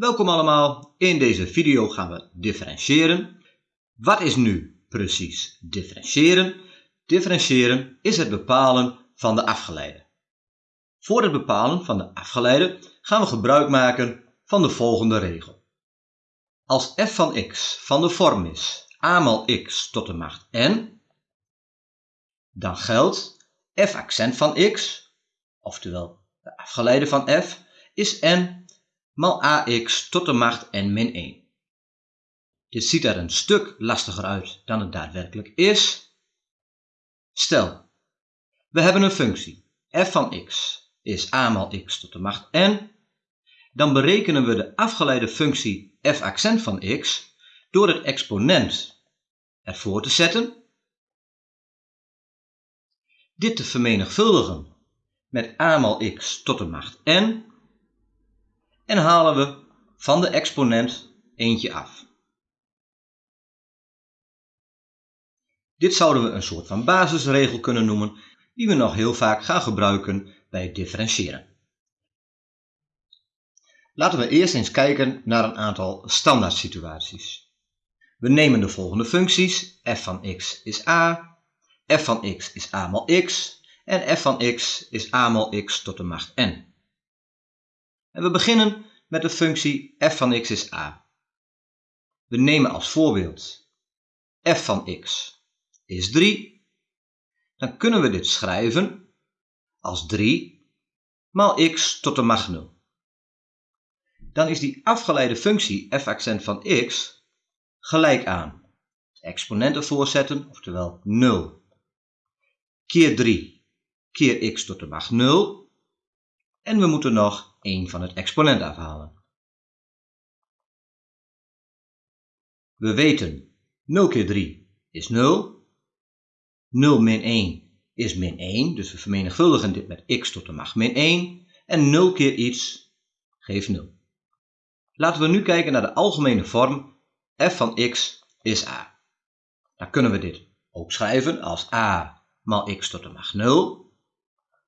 Welkom allemaal, in deze video gaan we differentiëren. Wat is nu precies differentiëren? Differentiëren is het bepalen van de afgeleide. Voor het bepalen van de afgeleide gaan we gebruik maken van de volgende regel. Als f van x van de vorm is a mal x tot de macht n, dan geldt f accent van x, oftewel de afgeleide van f, is n mal ax tot de macht n min 1. Dit ziet er een stuk lastiger uit dan het daadwerkelijk is. Stel, we hebben een functie f van x is a mal x tot de macht n. Dan berekenen we de afgeleide functie f accent van x door het exponent ervoor te zetten. Dit te vermenigvuldigen met a mal x tot de macht n en halen we van de exponent eentje af. Dit zouden we een soort van basisregel kunnen noemen, die we nog heel vaak gaan gebruiken bij het differentiëren. Laten we eerst eens kijken naar een aantal standaard situaties. We nemen de volgende functies. f van x is a, f van x is a mal x en f van x is a mal x tot de macht n. En we beginnen met de functie f van x is a. We nemen als voorbeeld f van x is 3. Dan kunnen we dit schrijven als 3 maal x tot de macht 0. Dan is die afgeleide functie f accent van x gelijk aan exponenten voorzetten, oftewel 0 keer 3 keer x tot de macht 0 en we moeten nog 1 van het exponent afhalen. We weten 0 keer 3 is 0. 0 min 1 is min 1, dus we vermenigvuldigen dit met x tot de macht min 1. En 0 keer iets geeft 0. Laten we nu kijken naar de algemene vorm f van x is a. Dan kunnen we dit ook schrijven als a maal x tot de macht 0.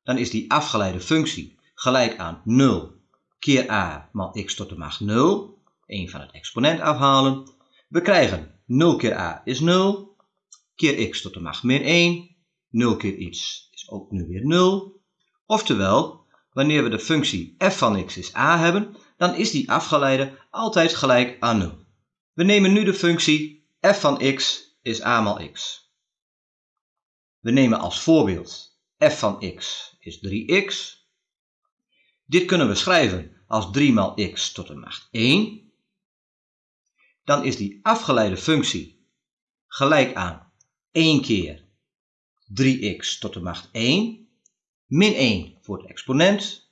Dan is die afgeleide functie gelijk aan 0 keer a maal x tot de macht 0. 1 van het exponent afhalen. We krijgen 0 keer a is 0, keer x tot de macht min 1. 0 keer iets is ook nu weer 0. Oftewel, wanneer we de functie f van x is a hebben, dan is die afgeleide altijd gelijk aan 0. We nemen nu de functie f van x is a maal x. We nemen als voorbeeld f van x is 3x. Dit kunnen we schrijven als 3 maal x tot de macht 1. Dan is die afgeleide functie gelijk aan 1 keer 3x tot de macht 1 min 1 voor het exponent.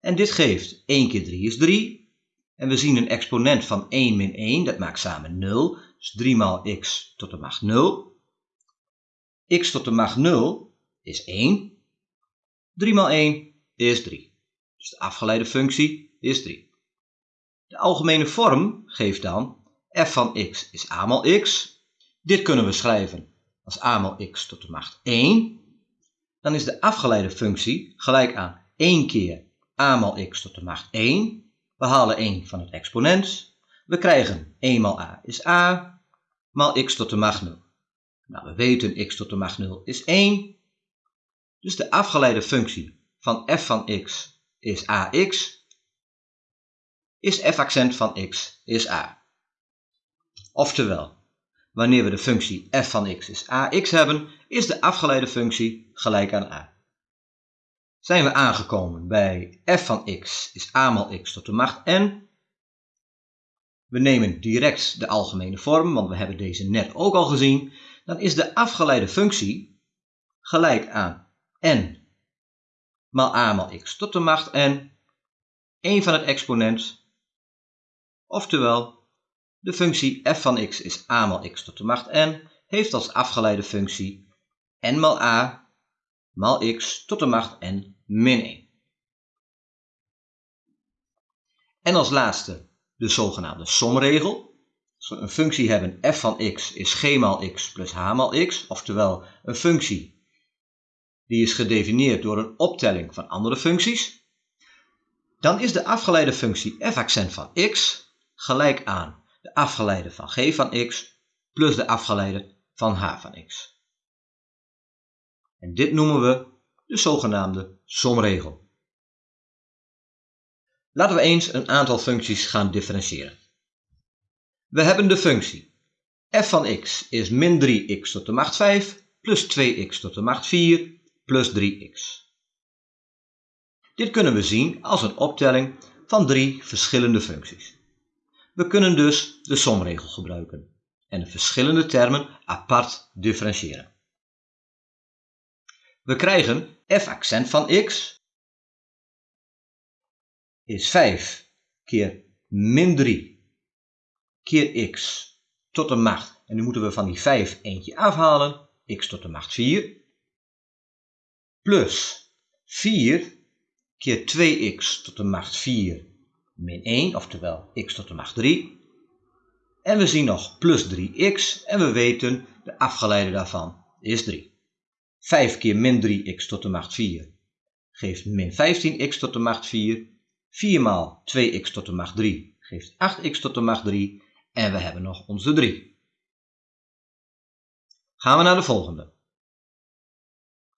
En dit geeft 1 keer 3 is 3. En we zien een exponent van 1 min 1, dat maakt samen 0. Dus 3 maal x tot de macht 0. x tot de macht 0 is 1. 3 maal 1 is 3. Dus de afgeleide functie is 3. De algemene vorm geeft dan f van x is a mal x. Dit kunnen we schrijven als a mal x tot de macht 1. Dan is de afgeleide functie gelijk aan 1 keer a mal x tot de macht 1. We halen 1 van het exponent. We krijgen 1 maal a is a, maal x tot de macht 0. Nou, we weten x tot de macht 0 is 1. Dus de afgeleide functie van f van x is ax, is f accent van x is a. Oftewel, wanneer we de functie f van x is ax hebben, is de afgeleide functie gelijk aan a. Zijn we aangekomen bij f van x is a mal x tot de macht n. We nemen direct de algemene vorm, want we hebben deze net ook al gezien. Dan is de afgeleide functie gelijk aan n maal a maal x tot de macht n, 1 van het exponent, oftewel de functie f van x is a maal x tot de macht n, heeft als afgeleide functie n maal a maal x tot de macht n min 1. En als laatste de zogenaamde somregel. Als we een functie hebben f van x is g maal x plus h maal x, oftewel een functie die is gedefinieerd door een optelling van andere functies. dan is de afgeleide functie f accent van x gelijk aan de afgeleide van g van x plus de afgeleide van h van x. En dit noemen we de zogenaamde somregel. Laten we eens een aantal functies gaan differentiëren. We hebben de functie f van x is min 3x tot de macht 5 plus 2x tot de macht 4 plus 3x. Dit kunnen we zien als een optelling van drie verschillende functies. We kunnen dus de somregel gebruiken en de verschillende termen apart differentiëren. We krijgen f accent van x is 5 keer min 3 keer x tot de macht. En nu moeten we van die 5 eentje afhalen, x tot de macht 4. Plus 4 keer 2x tot de macht 4 min 1, oftewel x tot de macht 3. En we zien nog plus 3x en we weten de afgeleide daarvan is 3. 5 keer min 3x tot de macht 4 geeft min 15x tot de macht 4. 4 maal 2x tot de macht 3 geeft 8x tot de macht 3 en we hebben nog onze 3. Gaan we naar de volgende.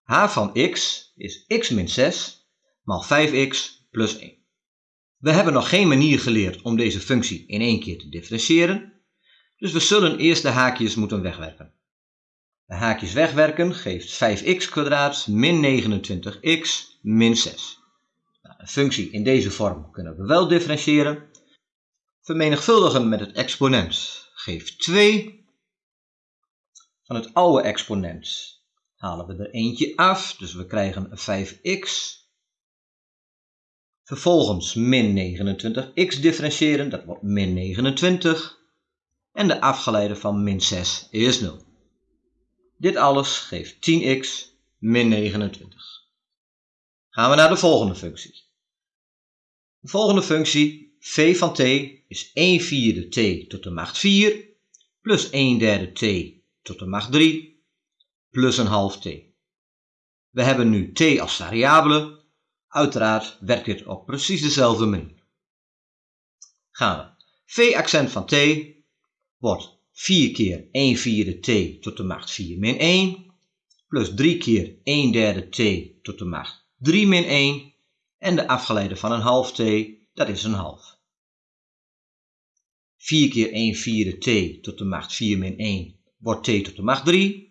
H van x is x min 6 maal 5x plus 1. We hebben nog geen manier geleerd om deze functie in één keer te differentiëren, dus we zullen eerst de haakjes moeten wegwerken. De haakjes wegwerken geeft 5x min 29x min 6. Nou, een functie in deze vorm kunnen we wel differentiëren. Vermenigvuldigen met het exponent geeft 2. Van het oude exponent halen we er eentje af, dus we krijgen 5x Vervolgens min 29x differentiëren, dat wordt min 29. En de afgeleide van min 6 is 0. Dit alles geeft 10x min 29. Gaan we naar de volgende functie. De volgende functie, v van t, is 1 vierde t tot de macht 4 plus 1 derde t tot de macht 3 plus een half t. We hebben nu t als variabele, Uiteraard werkt dit op precies dezelfde manier. Gaan we. V-accent van t wordt 4 keer 1 vierde t tot de macht 4 min 1, plus 3 keer 1 derde t tot de macht 3 min 1, en de afgeleide van een half t, dat is een half. 4 keer 1 vierde t tot de macht 4 min 1 wordt t tot de macht 3.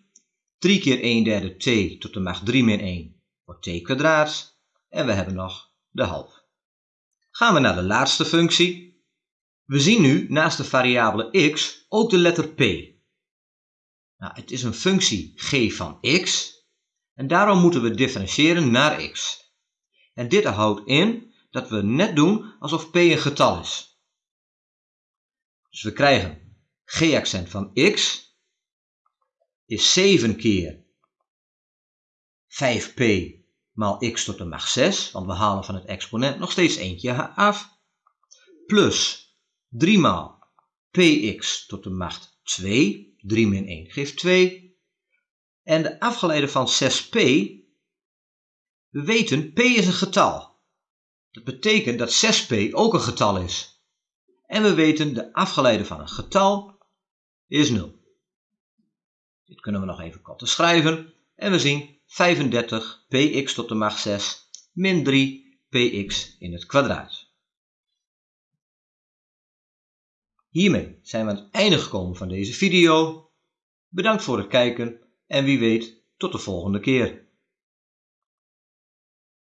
3 keer 1 derde t tot de macht 3 min 1 wordt t kwadraat. En we hebben nog de half. Gaan we naar de laatste functie. We zien nu naast de variabele x ook de letter p. Nou, het is een functie g van x en daarom moeten we differentiëren naar x. En dit houdt in dat we net doen alsof p een getal is. Dus we krijgen g-accent van x is 7 keer 5p maal x tot de macht 6, want we halen van het exponent nog steeds eentje af, plus 3 maal px tot de macht 2, 3 min 1 geeft 2, en de afgeleide van 6p, we weten p is een getal. Dat betekent dat 6p ook een getal is. En we weten de afgeleide van een getal is 0. Dit kunnen we nog even kort schrijven en we zien 35 px tot de macht 6 min 3 px in het kwadraat. Hiermee zijn we aan het einde gekomen van deze video. Bedankt voor het kijken en wie weet tot de volgende keer.